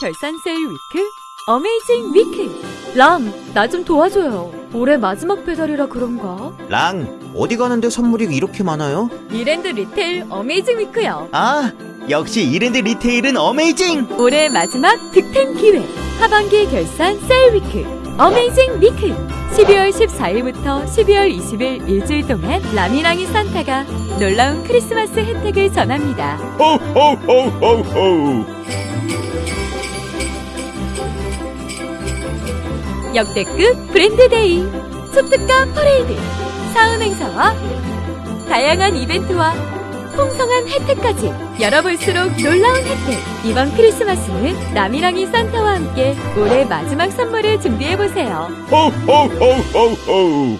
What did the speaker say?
결산 세일 week amazing week 랑, 나 좀 도와줘요. 올해 마지막 배달이라 그런가? 랑, 어디 가는데 선물이 이렇게 많아요? 이랜드 리테일 amazing week요. 아, 역시 이랜드 리테일은 amazing! 올해 마지막 득템 기회 하반기 결산 세일 week amazing week 12월 14일부터 12월 20일 일주일 동안 라미랑이 산타가 놀라운 크리스마스 혜택을 전합니다. 호호호호호 역대급 brand day 초특가 퍼레이드 사은 행사와 다양한 이벤트와 풍성한 혜택까지 열어볼수록 놀라운 혜택. 이번 크리스마스는 라미랑이 산타와 함께 올해 마지막 선물을 준비해보세요. 호호호호호